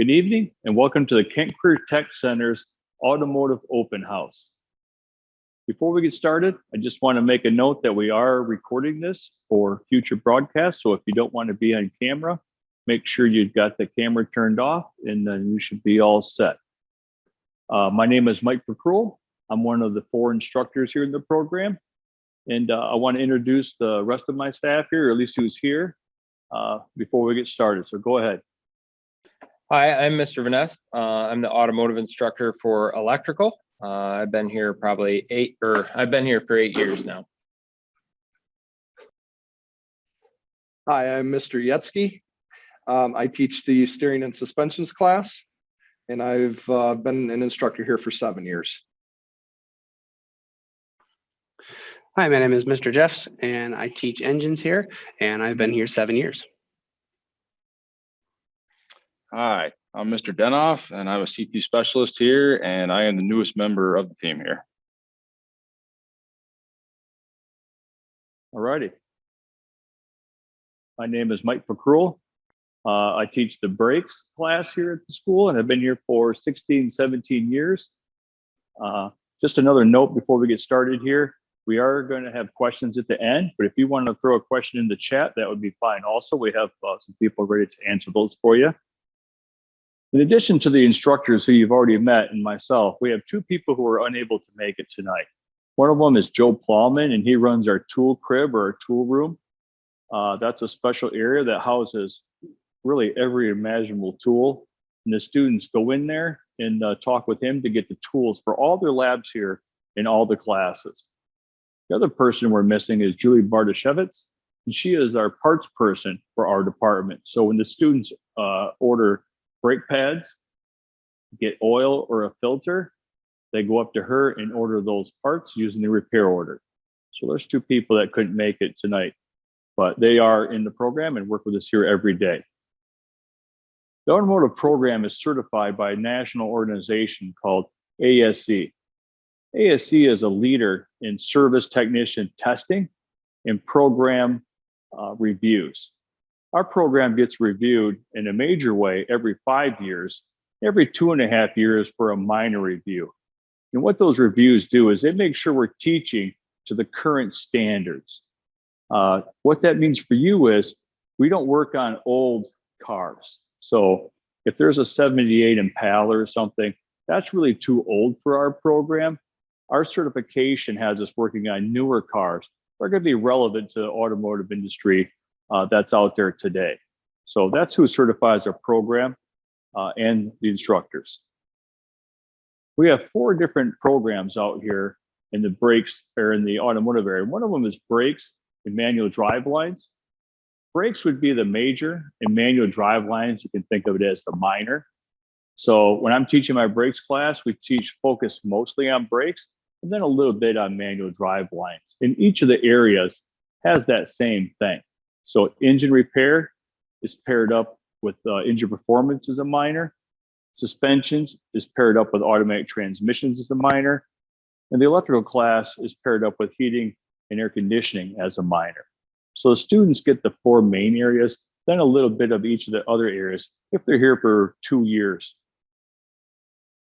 Good evening and welcome to the Kent Career Tech Center's Automotive Open House. Before we get started, I just want to make a note that we are recording this for future broadcasts. So if you don't want to be on camera, make sure you've got the camera turned off and then you should be all set. Uh, my name is Mike McCruel. I'm one of the four instructors here in the program. And uh, I want to introduce the rest of my staff here, or at least who's here, uh, before we get started. So go ahead. Hi, I'm Mr. Vaness. Uh, I'm the automotive instructor for electrical. Uh, I've been here probably eight, or I've been here for eight years now. Hi, I'm Mr. Yetzky. Um, I teach the steering and suspensions class, and I've uh, been an instructor here for seven years. Hi, my name is Mr. Jeffs and I teach engines here and I've been here seven years. Hi, I'm Mr. Denoff and I'm a C2 specialist here and I am the newest member of the team here. All righty. My name is Mike McCruel. Uh, I teach the brakes class here at the school and I've been here for 16, 17 years. Uh, just another note before we get started here. We are going to have questions at the end, but if you want to throw a question in the chat, that would be fine. Also, we have uh, some people ready to answer those for you. In addition to the instructors who you've already met and myself, we have two people who are unable to make it tonight. One of them is Joe Plowman, and he runs our tool crib or our tool room. Uh, that's a special area that houses really every imaginable tool. And the students go in there and uh, talk with him to get the tools for all their labs here in all the classes. The other person we're missing is Julie Bartashevitz, and she is our parts person for our department. So when the students uh, order brake pads, get oil or a filter, they go up to her and order those parts using the repair order. So there's two people that couldn't make it tonight, but they are in the program and work with us here every day. The automotive program is certified by a national organization called ASE. ASE is a leader in service technician testing and program uh, reviews. Our program gets reviewed in a major way every five years, every two and a half years for a minor review. And what those reviews do is they make sure we're teaching to the current standards. Uh, what that means for you is we don't work on old cars. So if there's a 78 Impala or something, that's really too old for our program. Our certification has us working on newer cars. They're going to be relevant to the automotive industry uh, that's out there today. So that's who certifies our program uh, and the instructors. We have four different programs out here in the brakes or in the automotive area. One of them is brakes and manual drive lines. Brakes would be the major and manual drive lines. You can think of it as the minor. So when I'm teaching my brakes class, we teach focus mostly on brakes and then a little bit on manual drive lines. And each of the areas has that same thing. So engine repair is paired up with uh, engine performance as a minor. Suspensions is paired up with automatic transmissions as a minor. And the electrical class is paired up with heating and air conditioning as a minor. So the students get the four main areas, then a little bit of each of the other areas if they're here for two years.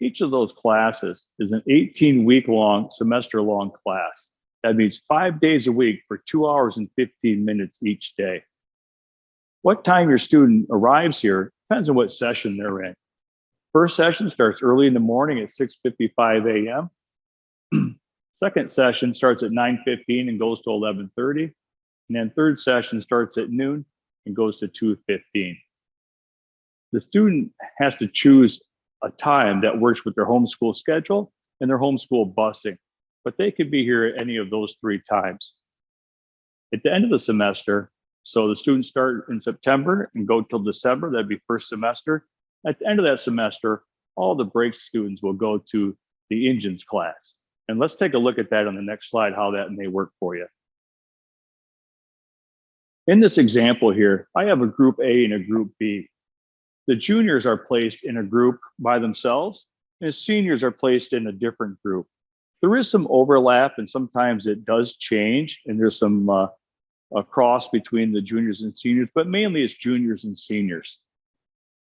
Each of those classes is an 18 week long, semester long class. That means five days a week for two hours and 15 minutes each day. What time your student arrives here depends on what session they're in. First session starts early in the morning at 6.55 a.m. Second session starts at 9.15 and goes to 11.30. And then third session starts at noon and goes to 2.15. The student has to choose a time that works with their homeschool schedule and their homeschool busing, but they could be here at any of those three times. At the end of the semester, so the students start in September and go till December, that'd be first semester. At the end of that semester, all the brake students will go to the engines class. And let's take a look at that on the next slide, how that may work for you. In this example here, I have a group A and a group B. The juniors are placed in a group by themselves and seniors are placed in a different group. There is some overlap and sometimes it does change and there's some uh, a cross between the juniors and seniors, but mainly it's juniors and seniors.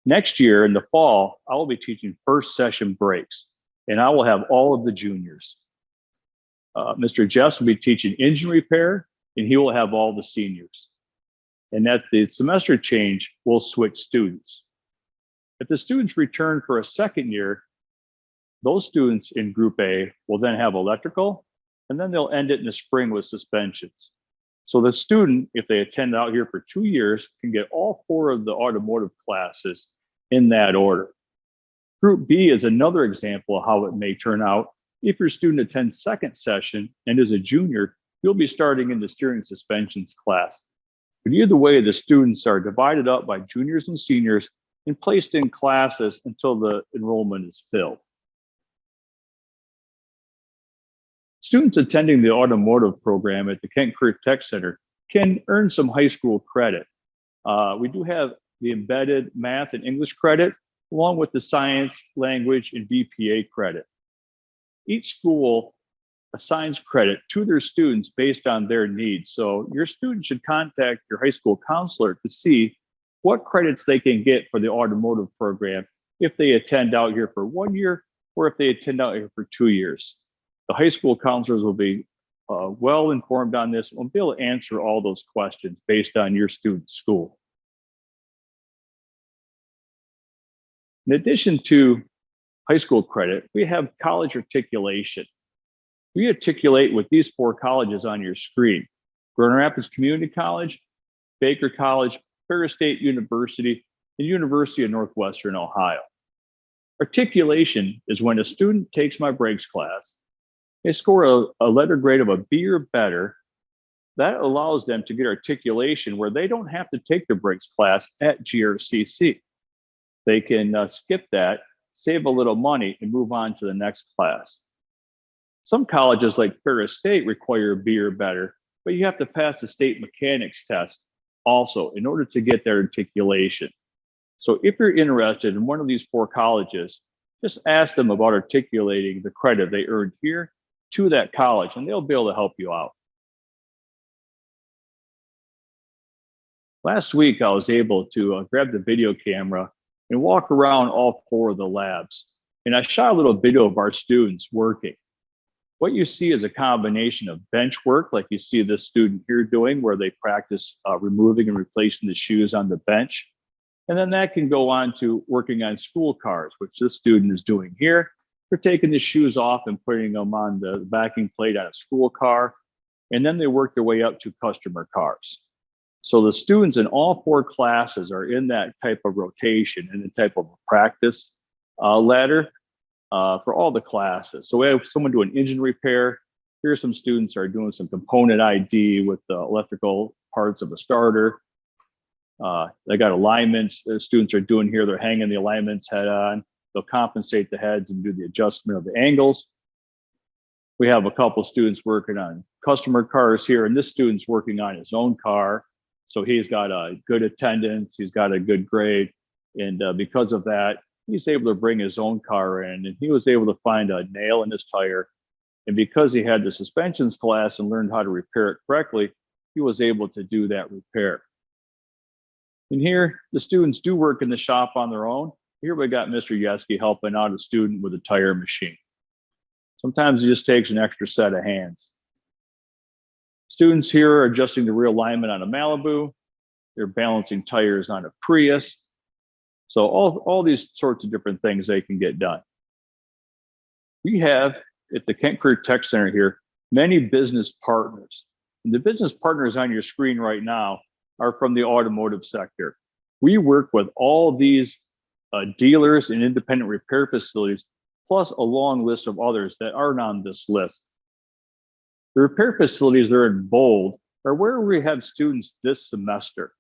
Next year in the fall, I will be teaching first session brakes and I will have all of the juniors. Uh, Mr. Jeffs will be teaching engine repair and he will have all the seniors. And at the semester change, we'll switch students. If the students return for a second year, those students in group A will then have electrical and then they'll end it in the spring with suspensions. So the student, if they attend out here for two years, can get all four of the automotive classes in that order. Group B is another example of how it may turn out. If your student attends second session and is a junior, you'll be starting in the steering suspensions class. But either way, the students are divided up by juniors and seniors and placed in classes until the enrollment is filled. Students attending the automotive program at the Kent Career Tech Center can earn some high school credit. Uh, we do have the embedded math and English credit, along with the science, language, and BPA credit. Each school assigns credit to their students based on their needs. So your student should contact your high school counselor to see what credits they can get for the automotive program if they attend out here for one year or if they attend out here for two years. The high school counselors will be uh, well informed on this and will be able to answer all those questions based on your student's school. In addition to high school credit, we have college articulation. We articulate with these four colleges on your screen. Grand Rapids Community College, Baker College, Ferris State University, and University of Northwestern Ohio. Articulation is when a student takes my brakes class, they score a, a letter grade of a B or better. That allows them to get articulation where they don't have to take the brakes class at GRCC. They can uh, skip that, save a little money, and move on to the next class. Some colleges like Ferris State require a B or better, but you have to pass the state mechanics test also in order to get their articulation. So if you're interested in one of these four colleges, just ask them about articulating the credit they earned here to that college and they'll be able to help you out. Last week, I was able to uh, grab the video camera and walk around all four of the labs. And I shot a little video of our students working. What you see is a combination of bench work, like you see this student here doing, where they practice uh, removing and replacing the shoes on the bench. And then that can go on to working on school cars, which this student is doing here. Taking the shoes off and putting them on the backing plate on a school car. And then they work their way up to customer cars. So the students in all four classes are in that type of rotation and the type of practice uh, ladder uh, for all the classes. So we have someone doing engine repair. Here some students are doing some component ID with the electrical parts of a starter. Uh, they got alignments the students are doing here. They're hanging the alignments head on. They'll compensate the heads and do the adjustment of the angles. We have a couple students working on customer cars here, and this student's working on his own car. So he's got a good attendance, he's got a good grade. And uh, because of that, he's able to bring his own car in and he was able to find a nail in his tire. And because he had the suspensions class and learned how to repair it correctly, he was able to do that repair. And here, the students do work in the shop on their own. Here we got Mr. Yeski helping out a student with a tire machine. Sometimes it just takes an extra set of hands. Students here are adjusting the rear alignment on a Malibu. They're balancing tires on a Prius. So all, all these sorts of different things they can get done. We have at the Kent Career Tech Center here, many business partners. And the business partners on your screen right now are from the automotive sector. We work with all these uh, dealers and independent repair facilities, plus a long list of others that aren't on this list. The repair facilities that are in bold are where we have students this semester.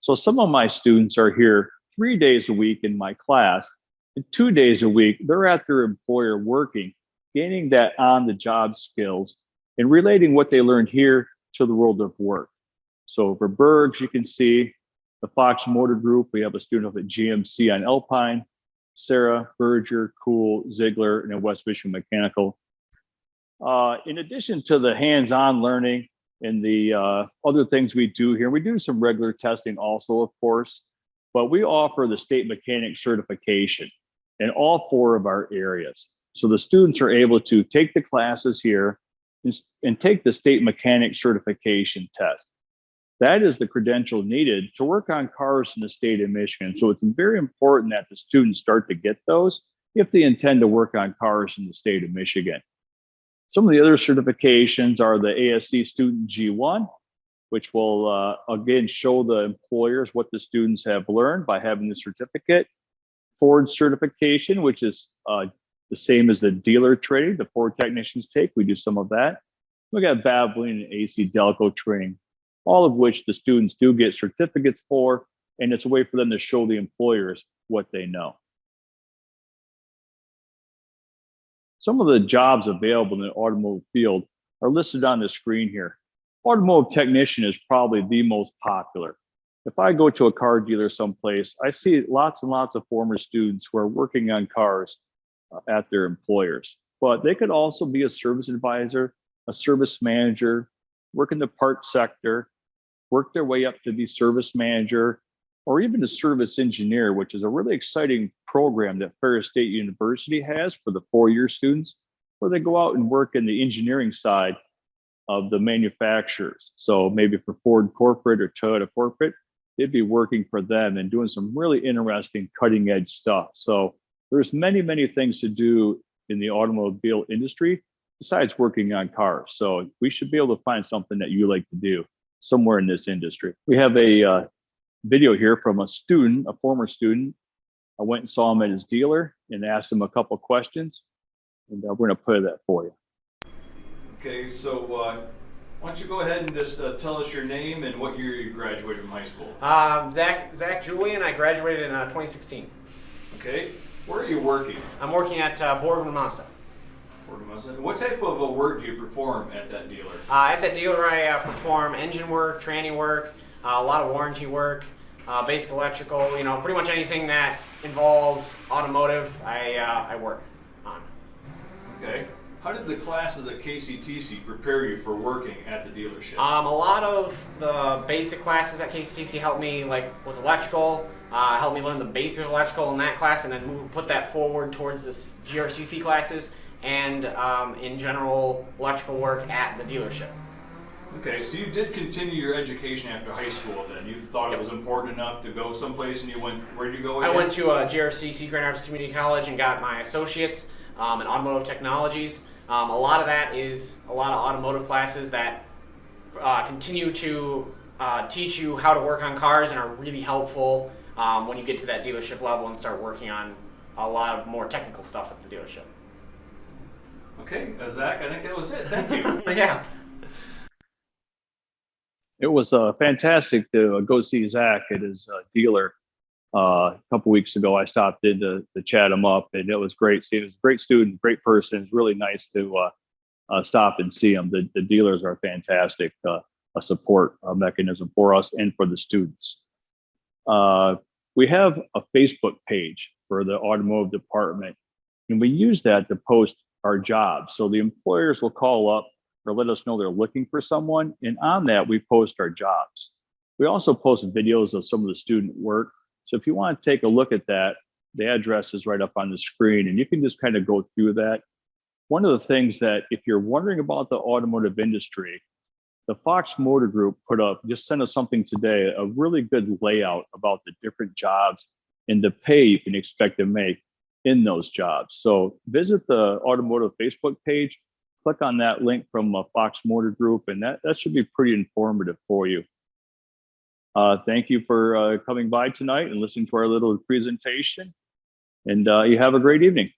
So some of my students are here three days a week in my class, and two days a week, they're at their employer working, gaining that on the job skills and relating what they learned here to the world of work. So for Bergs, you can see the Fox Motor Group, we have a student up at GMC on Alpine, Sarah, Berger, Cool, Zeigler, and West Michigan Mechanical. Uh, in addition to the hands-on learning and the uh, other things we do here, we do some regular testing also, of course. but we offer the state mechanic certification in all four of our areas. So the students are able to take the classes here and, and take the state mechanic certification test. That is the credential needed to work on cars in the state of Michigan. So it's very important that the students start to get those if they intend to work on cars in the state of Michigan. Some of the other certifications are the ASE Student G1, which will uh, again show the employers what the students have learned by having the certificate. Ford certification, which is uh, the same as the dealer training the Ford technicians take. We do some of that. We got Valvoline and AC Delco training, all of which the students do get certificates for, and it's a way for them to show the employers what they know. Some of the jobs available in the automotive field are listed on the screen here. Automotive technician is probably the most popular. If I go to a car dealer someplace, I see lots and lots of former students who are working on cars uh, at their employers. But they could also be a service advisor, a service manager, work in the parts sector, work their way up to be service manager, or even a service engineer, which is a really exciting program that Ferris State University has for the four-year students, where they go out and work in the engineering side of the manufacturers. So maybe for Ford corporate or Toyota corporate, they'd be working for them and doing some really interesting cutting edge stuff. So there's many, many things to do in the automobile industry besides working on cars. So we should be able to find something that you like to do somewhere in this industry. We have a uh, video here from a student, a former student. I went and saw him at his dealer and asked him a couple questions. And uh, we're gonna play that for you. Okay, so uh, why don't you go ahead and just uh, tell us your name and what year you graduated from high school? Um, Zach, Zach Julian. I graduated in uh, 2016. Okay, where are you working? I'm working at uh, Borgman Mazda. What type of uh, work do you perform at that dealer? Uh, at that dealer, I uh, perform engine work, tranny work, uh, a lot of warranty work, uh, basic electrical. You know, pretty much anything that involves automotive, I uh, I work on. Okay, how did the classes at KCTC prepare you for working at the dealership? Um, a lot of the basic classes at KCTC helped me like with electrical, uh, helped me learn the basic electrical in that class, and then move, put that forward towards this GRCC classes and um, in general electrical work at the dealership. Okay, so you did continue your education after high school then? You thought it was important enough to go someplace and you went, where'd you go I went to uh, GRCC Grand Rapids Community College and got my associates um, in automotive technologies. Um, a lot of that is a lot of automotive classes that uh, continue to uh, teach you how to work on cars and are really helpful um, when you get to that dealership level and start working on a lot of more technical stuff at the dealership. Okay, uh, Zach, I think that was it. Thank you. yeah. It was uh, fantastic to uh, go see Zach at his uh, dealer uh, a couple weeks ago. I stopped in to, to chat him up, and it was great seeing. He was a great student, great person. It's really nice to uh, uh, stop and see him. The, the dealers are fantastic, uh, a support uh, mechanism for us and for the students. Uh, we have a Facebook page for the automotive department, and we use that to post our jobs. So the employers will call up or let us know they're looking for someone. And on that, we post our jobs. We also post videos of some of the student work. So if you want to take a look at that, the address is right up on the screen and you can just kind of go through that. One of the things that if you're wondering about the automotive industry, the Fox Motor Group put up, just sent us something today, a really good layout about the different jobs and the pay you can expect to make in those jobs. So visit the automotive Facebook page, click on that link from Fox Motor Group, and that, that should be pretty informative for you. Uh, thank you for uh, coming by tonight and listening to our little presentation. And uh, you have a great evening.